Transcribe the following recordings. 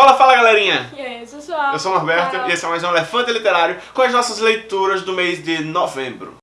Fala, fala galerinha! E aí, pessoal? Eu sou o Norberto e esse é mais um Elefante Literário com as nossas leituras do mês de novembro.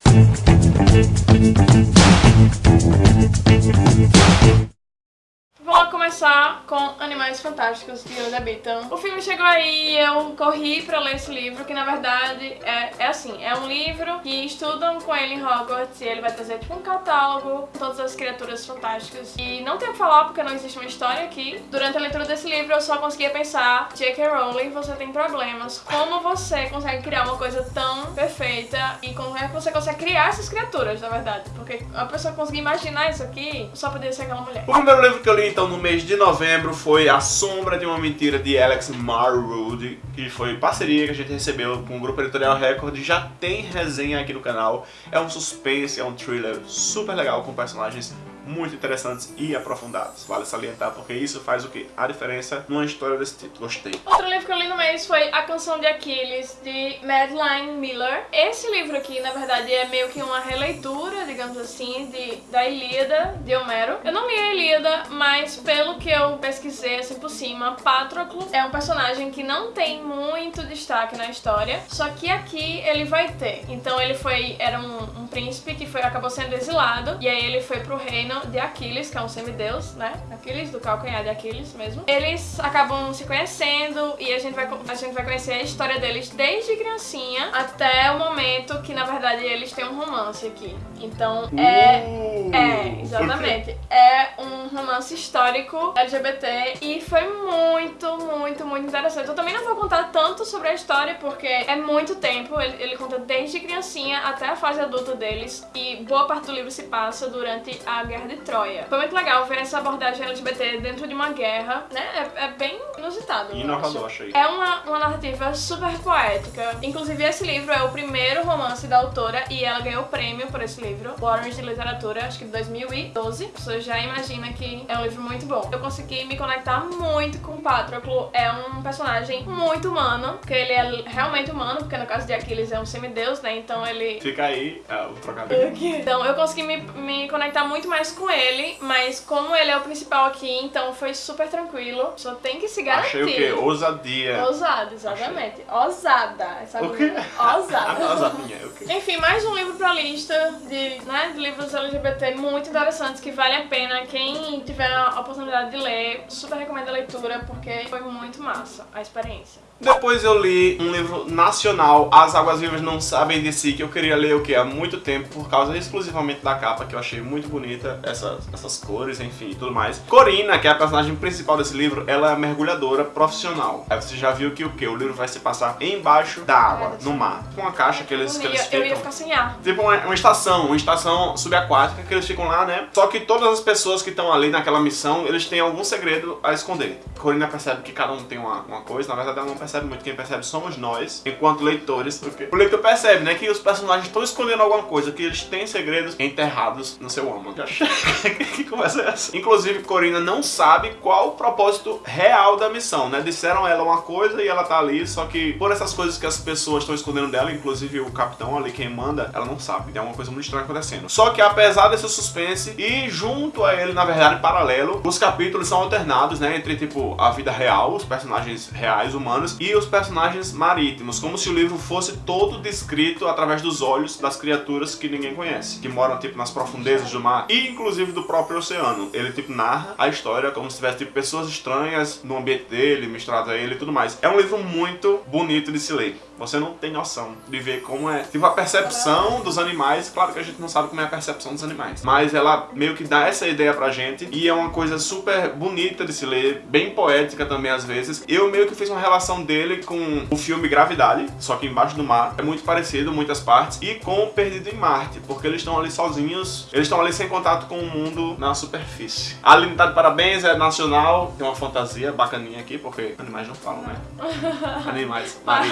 Começar com Animais Fantásticos de Onde Habitam. O filme chegou aí eu corri pra ler esse livro, que na verdade é, é assim, é um livro que estudam com ele em Hogwarts e ele vai trazer tipo um catálogo com todas as criaturas fantásticas. E não tem o que falar porque não existe uma história aqui. Durante a leitura desse livro eu só conseguia pensar, J.K. Rowling, você tem problemas. Como você consegue criar uma coisa tão perfeita e como é que você consegue criar essas criaturas, na verdade? Porque a pessoa conseguir imaginar isso aqui, só poderia ser aquela mulher. O primeiro livro que eu li então no mês de novembro foi A Sombra de uma Mentira de Alex Marwood, que foi parceria que a gente recebeu com o Grupo Editorial Record. Já tem resenha aqui no canal. É um suspense, é um thriller super legal com personagens muito interessantes e aprofundados. Vale salientar porque isso faz o que? A diferença numa história desse tipo. Gostei. Outro livro que eu li no mês foi A Canção de Aquiles, de Madeline Miller. Esse livro aqui, na verdade, é meio que uma releitura, digamos assim, de, da Ilíada, de Homero. Eu não li a Ilíada, mas pelo que eu pesquisei assim por cima, Patroclo é um personagem que não tem muito destaque na história, só que aqui ele vai ter. Então ele foi, era um, um príncipe que foi, acabou sendo exilado, e aí ele foi pro reino de Aquiles, que é um semideus, né? Aquiles, do calcanhar de Aquiles mesmo. Eles acabam se conhecendo e a gente vai, a gente vai conhecer a história deles desde criancinha até o momento que, na verdade, eles têm um romance aqui. Então, é... Uh, É, exatamente. É um romance histórico LGBT e foi muito, muito, muito interessante. Eu também não vou contar tanto sobre a história porque é muito tempo. Ele, ele conta desde criancinha até a fase adulta deles e boa parte do livro se passa durante a Guerra de Troia. Foi muito legal ver essa abordagem LGBT dentro de uma guerra, né? É, é bem inusitado. Inovador, achei. É uma, uma narrativa super poética. Inclusive, esse livro é o primeiro romance da autora e ela ganhou o prêmio por esse livro, o Orange de Literatura, acho que de 2012. Você já imagina que é um livro muito bom. Eu consegui me conectar muito com o Patroclo. É um personagem muito humano, porque ele é realmente humano, porque no caso de Aquiles é um semideus, né? Então ele Fica aí é, o trocadilho. então eu consegui me, me conectar muito mais com ele, mas como ele é o principal aqui, então foi super tranquilo. Só tem que se garantir. Achei o quê? Ousadia. Ousada, exatamente. Ousada. Essa O quê? Ousada. ousadinha. O quê? Enfim, mais um livro pra lista de, né, de livros LGBT muito interessantes que vale a pena. Quem tiver a oportunidade de ler, super recomendo a leitura porque foi muito massa a experiência. Depois eu li um livro nacional, As Águas Vivas Não Sabem de Si, que eu queria ler o que há muito tempo, por causa exclusivamente da capa, que eu achei muito bonita, essas, essas cores, enfim, tudo mais. Corina, que é a personagem principal desse livro, ela é mergulhadora profissional. Aí você já viu que o que? O livro vai se passar embaixo da água, É, no mar. Com uma caixa que eles, que eles ia, eu ia ficam... ficar sem ar. Tipo uma, uma estação, uma estação subaquática que eles ficam lá, né? Só que todas as pessoas que estão ali naquela missão, eles têm algum segredo a esconder. Corina percebe que cada um tem uma, uma coisa, na verdade ela não percebe muito, quem percebe somos nós, enquanto leitores, porque o leitor percebe, né, que os personagens estão escondendo alguma coisa, que eles têm segredos enterrados no seu âmago. que conversa é essa? Inclusive, Corina não sabe qual o propósito real da missão, né? Disseram a ela uma coisa e ela tá ali, só que por essas coisas que as pessoas estão escondendo dela, inclusive o capitão ali, quem manda, ela não sabe. Tem uma coisa muito estranha acontecendo. Só que apesar desse suspense e junto a ele, na verdade, paralelo, os capítulos são alternados, né? Entre, tipo, a vida real, os personagens reais, humanos, e os personagens marítimos, como se o livro fosse todo descrito através dos olhos das criaturas que ninguém conhece, que moram, tipo, nas profundezas do mar e, inclusive, do próprio oceano. Ele, tipo, narra a história como se tivesse, tipo, pessoas estranhas no ambiente dele, misturado a ele e tudo mais. É um livro muito bonito de se ler. Você não tem noção de ver como é, tipo, a percepção dos animais. Claro que a gente não sabe como é a percepção dos animais, mas ela meio que dá essa ideia pra gente e é uma coisa super bonita de se ler, bem poética também às vezes. Eu meio que fiz uma relação dele com o filme Gravidade, só que embaixo do mar. É muito parecido, muitas partes, e com Perdido em Marte, porque eles estão ali sozinhos, eles estão ali sem contato com o mundo na superfície. A Aline tá de parabéns, é nacional, tem uma fantasia bacaninha aqui, porque animais não falam, né? Animais Mas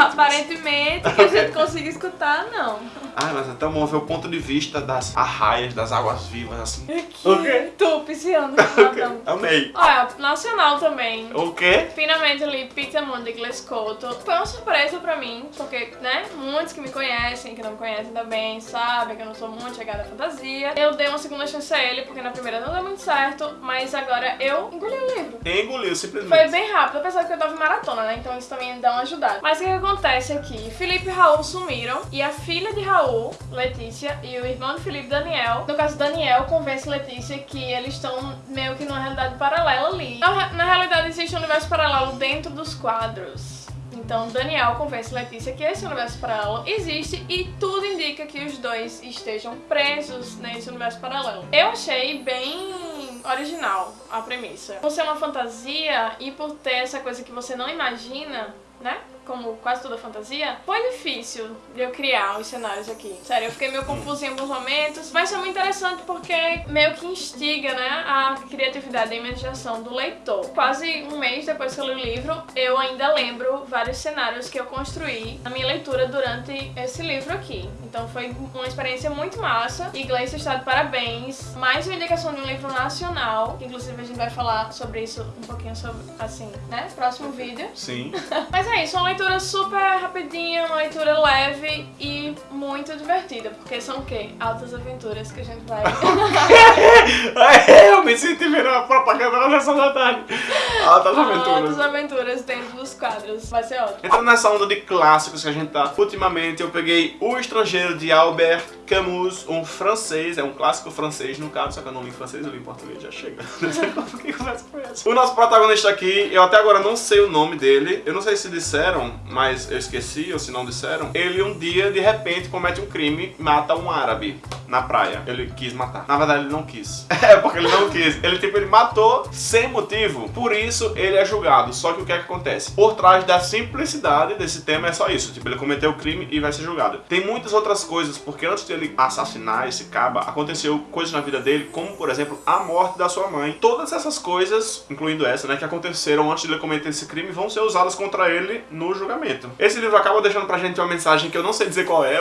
que a gente consiga escutar, não. Ah, mas até bom ver o ponto de vista das arraias, das águas vivas, assim. Que O quê? tu, pisciano. Então. Amei. Olha, nacional também. O quê? Finalmente ali, Peter Moon de Glescoto. Foi uma surpresa pra mim, porque, né, muitos que me conhecem, que não me conhecem também, sabem que eu não sou muito chegada à fantasia. Eu dei uma segunda chance a ele, porque na primeira não deu muito certo, mas agora eu engoli o livro. Engoliu, simplesmente. Foi bem bem rápido, apesar que eu tava em maratona, né? Então isso também dá uma ajudada. Mas o que, que acontece aqui? Felipe e Raul sumiram e a filha de Raul, Letícia, e o irmão de Felipe, Daniel, no caso Daniel, convence Letícia que eles estão meio que numa realidade paralela ali. Na, na realidade existe um universo paralelo dentro dos quadros. Então Daniel convence Letícia que esse universo paralelo existe e tudo indica que os dois estejam presos nesse universo paralelo. Eu achei bem original a premissa. Por ser uma fantasia e por ter essa coisa que você não imagina, né? Como quase toda fantasia, foi difícil de eu criar os cenários aqui. Sério, eu fiquei meio confusa em alguns momentos, mas foi muito interessante porque meio que instiga, né, a criatividade e a imaginação do leitor. Quase um mês depois que eu li o livro, eu ainda lembro vários cenários que eu construí na minha leitura durante esse livro aqui. Então foi uma experiência muito massa. E Gleice está de parabéns. Mais uma indicação de um livro nacional, que inclusive a gente vai falar sobre isso um pouquinho sobre, assim, né, próximo vídeo. Sim. Mas é isso, uma leitura super rapidinha, uma leitura leve e muito divertida, porque são o quê? Altas aventuras que a gente vai... É, eu me senti vendo a propaganda na sessão da tarde. Altas Altas aventuras. aventuras dentro dos quadros, vai ser ótimo. Entrando nessa onda de clássicos que a gente tá ultimamente, eu peguei O Estrangeiro de Albert Camus, um francês, é um clássico francês no caso, só que eu não li em francês, eu li em português, já chega. O nosso protagonista aqui, eu até agora não sei o nome dele, eu não sei se disseram, mas eu esqueci, ou se não disseram. Ele um dia, de repente, comete um crime, mata um árabe na praia. Ele quis matar. Na verdade, ele não quis. É, porque ele não quis. Ele, tipo, ele matou sem motivo. Por isso, ele é julgado. Só que o que é que acontece? Por trás da simplicidade desse tema é só isso. Tipo, ele cometeu o crime e vai ser julgado. Tem muitas outras coisas, porque antes de ele assassinar esse caba, aconteceu coisas na vida dele, como, por exemplo, a morte da sua mãe. Todas essas coisas, incluindo essa, né, que aconteceram antes de ele cometer esse crime, vão ser usadas contra ele no julgamento. Esse livro acaba deixando pra gente uma mensagem que eu não sei dizer qual é,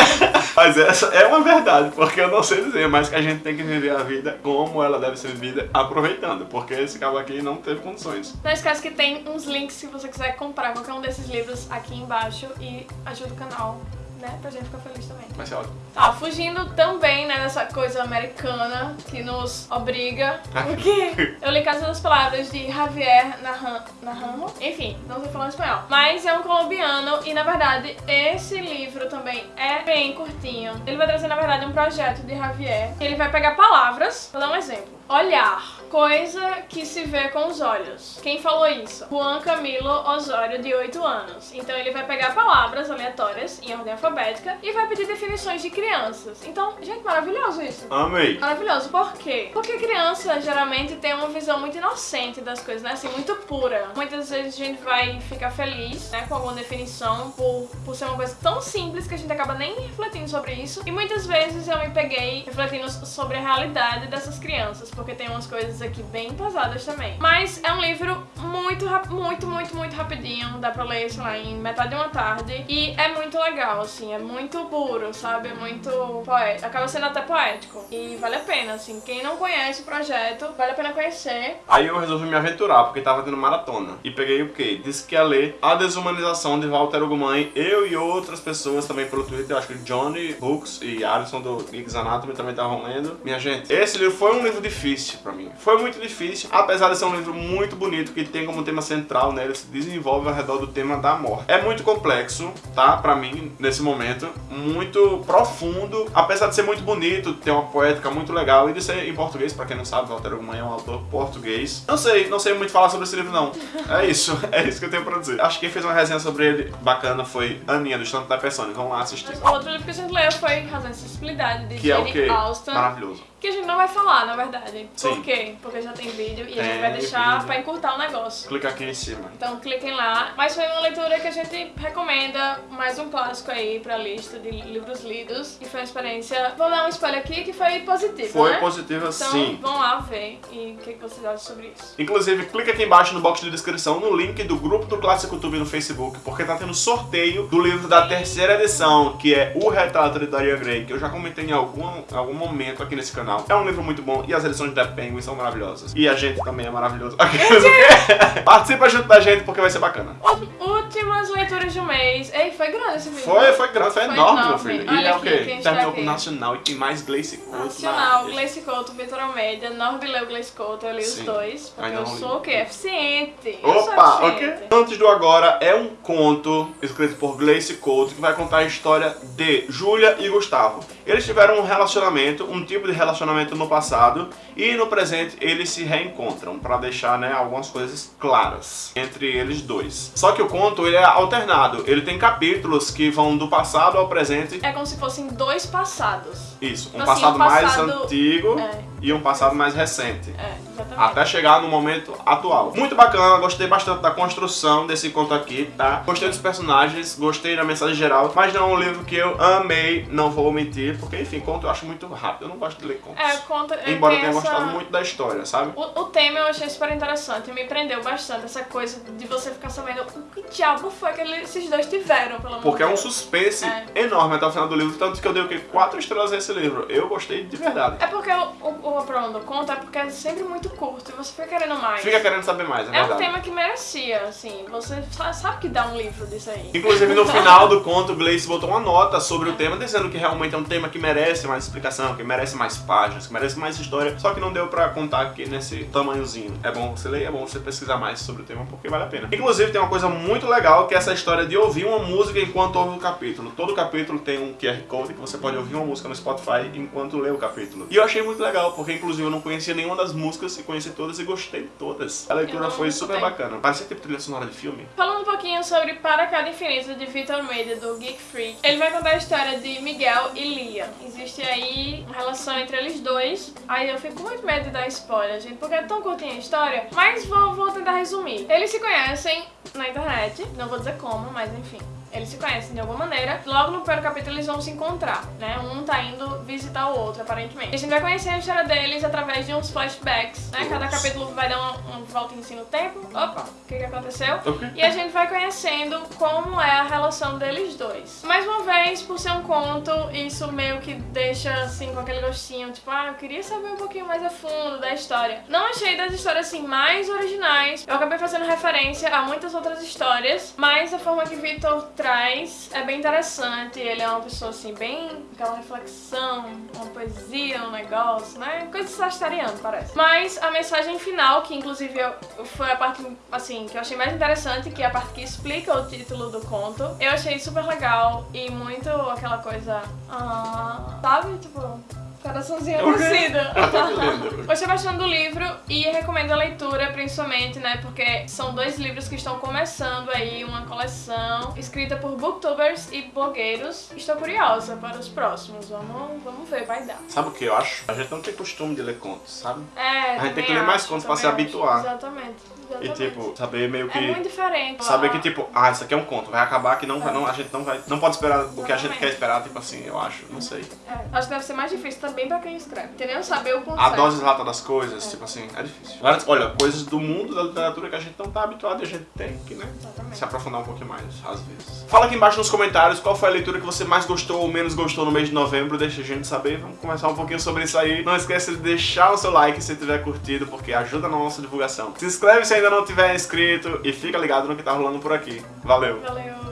mas essa é uma verdade, porque eu não sei dizer, mas que a gente tem que viver a vida como ela deve ser vivida, aproveitando, porque esse cabo aqui não teve condições. Não esquece que tem uns links se você quiser comprar qualquer um desses livros aqui embaixo e ajuda o canal, né, pra gente ficar feliz também. Vai ser ótimo. Tá, fugindo também, né, dessa coisa americana que nos obriga. Porque eu li Casa das Palavras de Javier Naran- Naranjo. Enfim, não sei falar espanhol. Mas é um colombiano e, na verdade, esse livro também é bem curtinho. Ele vai trazer, na verdade, um projeto de Javier. Ele vai pegar palavras. Vou dar um exemplo. Olhar. Coisa que se vê com os olhos. Quem falou isso? Juan Camilo Osório, de 8 anos. Então ele vai pegar palavras aleatórias em ordem alfabética e vai pedir definições de crianças. Então, gente, maravilhoso isso. Amei. Maravilhoso, por quê? Porque criança geralmente tem uma visão muito inocente das coisas, né? Assim, muito pura. Muitas vezes a gente vai ficar feliz, né, com alguma definição por, por ser uma coisa tão simples que a gente acaba nem refletindo sobre isso. E muitas vezes eu me peguei refletindo sobre a realidade dessas crianças, porque tem umas coisas aqui bem pesadas também. Mas é um livro muito, muito, muito, muito rapidinho. Dá pra ler, sei lá, em metade de uma tarde. E é muito legal, assim, é muito puro, sabe? É muito poético. Acaba sendo até poético. E vale a pena, assim. Quem não conhece o projeto, vale a pena conhecer. Aí eu resolvi me aventurar, porque tava tendo maratona. E peguei o quê? Disse que ia ler A Desumanização de Walter Ugumãe. Eu e outras pessoas também pelo Twitter. Eu acho que Johnny Hooks e Alisson do Geeks Anatomy também estavam lendo. Minha gente, esse livro foi um livro difícil pra mim. Foi muito difícil, apesar de ser um livro muito bonito, que tem como tema central, né? Ele se desenvolve ao redor do tema da morte. É muito complexo, tá? Pra mim, nesse momento. Muito profundo. Apesar de ser muito bonito, ter uma poética muito legal. E de ser em português, pra quem não sabe, Walter Ugumãe é um autor português. Não sei, não sei muito falar sobre esse livro, não. É isso, é isso que eu tenho pra dizer. Acho que quem fez uma resenha sobre ele bacana foi Aninha, do Estante da Persona. Vamos lá assistir. Mas o outro livro que a gente leu foi Razão e Sensibilidade, de Que é o Jane quê? Austen. Maravilhoso. Que a gente não vai falar, na verdade. Sim. Por quê? Porque já tem vídeo e a Tem gente vai deixar vídeo. pra encurtar o negócio. Clica aqui em cima. Então cliquem lá. Mas foi uma leitura que a gente recomenda, mais um clássico aí pra lista de livros lidos. E foi uma experiência, vou dar um spoiler aqui, que foi positiva, Foi né? positiva Então sim. vão lá ver e o que, vocês acham sobre isso. Inclusive, clica aqui embaixo no box de descrição no link do grupo do Clássico Tube no Facebook, porque tá tendo sorteio do livro da terceira edição, que é O Retrato de Dorian Gray, que eu já comentei em algum, algum momento aqui nesse canal. É um livro muito bom e as edições da Penguin são maravilhosas. E a gente também é maravilhoso. Participa junto da gente porque vai ser bacana. Últimas leituras do mês. Ei, foi grande esse vídeo. Foi, foi grande, foi, Foi enorme, meu enorme. filho. Olha e é o quê? Terminou com Nacional e tem mais Gleice Couto. Nacional, na- Gleice Couto, Vitor Almeida, Norby leu Gleice Couto, eu li os Sim. dois. Porque eu li. sou o quê? Eficiente. Opa, ok. Antes do agora é um conto escrito por Gleice Couto que vai contar a história de Júlia e Gustavo. Eles tiveram um relacionamento, um tipo de relacionamento no passado e no presente eles se reencontram para deixar, né, algumas coisas claras entre eles dois. Só que o conto ele é alternado, ele tem capítulos que vão do passado ao presente. É como se fossem dois passados. Isso, um Assim, passado um mais passado- antigo É. e um passado mais recente. É, exatamente. Até chegar no momento atual. Muito bacana, gostei bastante da construção desse conto aqui, tá? Gostei dos personagens, gostei da mensagem geral, mas não é um livro que eu amei, não vou mentir, porque enfim, conto eu acho muito rápido, eu não gosto de ler contos. É, conta. é, Embora eu tenha essa- gostado muito da história, sabe? O, o tema eu achei super interessante, me prendeu bastante essa coisa de você ficar sabendo o que diabo foi que esses dois tiveram, pelo amor Porque é um suspense É. enorme até o final do livro, tanto que eu dei o quê? Quatro estrelas a esse livro. Eu gostei de verdade. É porque o, o, o problema do conto é porque é sempre muito curto e você fica querendo mais. Fica querendo saber mais, é É um verdade. tema que merecia, assim. Você sa- sabe que dá um livro disso aí. Inclusive no final do conto, Gleice botou uma nota sobre o tema, dizendo que realmente é um tema que merece mais explicação, que merece mais páginas, que merece mais história, só que não deu pra contar aqui nesse tamanhozinho. É bom você ler, é bom você pesquisar mais sobre o tema, porque vale a pena. Inclusive tem uma coisa muito legal, que é essa história de ouvir uma música enquanto ouve o capítulo. Todo capítulo tem um QR Code que você pode ouvir uma música no Spotify enquanto lê o capítulo. E eu achei muito legal, porque inclusive eu não conhecia nenhuma das músicas e conheci todas e gostei de todas. A leitura foi super escutei. bacana. Parecia tipo trilha sonora de filme. Falando um pouquinho sobre Para Cada Infinito de Vitor Almeida, do Geek Freak, ele vai contar a história de Miguel e Lia. Existe aí uma relação entre eles dois. Aí eu fico muito medo de dar spoiler, gente, porque é tão curtinha a história. Mas vou, vou tentar resumir. Eles se conhecem na internet, não vou dizer como, mas enfim. Eles se conhecem de alguma maneira. Logo no primeiro capítulo eles vão se encontrar, né? Um tá indo visitar o outro, aparentemente. A gente vai conhecer a história deles através de uns flashbacks, né? Cada capítulo vai dar uma, uma voltinha assim no tempo. Opa, o que que aconteceu? Ok. E a gente vai conhecendo como é a relação deles dois. Mais uma vez, por ser um conto, isso meio que deixa assim com aquele gostinho, tipo, ah, eu queria saber um pouquinho mais a fundo da história. Não achei das histórias assim mais originais. Eu acabei fazendo referência a muitas outras histórias, mas a forma que Victor traz é bem interessante. Ele é uma pessoa assim, bem aquela reflexão, uma poesia, um negócio, né? Coisa de parece. Mas a mensagem final, que inclusive eu, foi a parte assim que eu achei mais interessante, que é a parte que explica o título do conto, eu achei super legal e muito aquela coisa, ah, sabe? Tipo, coraçãozinho aquecido. Lindo. Gostei bastante do livro e recomendo a leitura, principalmente, né? Porque são dois livros que estão começando aí uma coleção escrita por booktubers e blogueiros. Estou curiosa para os próximos. Vamos, vamos ver, vai dar. Sabe o que eu acho? A gente não tem costume de ler contos, sabe? É, A gente tem que ler mais acho, contos pra também se acho. habituar. Exatamente. E exatamente. tipo, saber meio que. É muito diferente. Saber que tipo, ah, isso aqui é um conto, vai acabar que não, vai, não a gente não vai. Não pode esperar o que a gente Exatamente. quer esperar, tipo assim, eu acho, não sei. É, acho que deve ser mais difícil também pra quem escreve. Entendeu? Saber o conceito. A dose exata das coisas, tipo assim, é difícil. Olha, coisas do mundo da literatura que a gente não tá habituado e a gente tem que, né? Exatamente. Se aprofundar um pouquinho mais, às vezes. Fala aqui embaixo nos comentários qual foi a leitura que você mais gostou ou menos gostou no mês de novembro. Deixa a gente saber. Vamos conversar um pouquinho sobre isso aí. Não esqueça de deixar o seu like se tiver curtido, porque ajuda na nossa divulgação. Se inscreve se ainda não tiver inscrito e fica ligado no que tá rolando por aqui. Valeu! Valeu.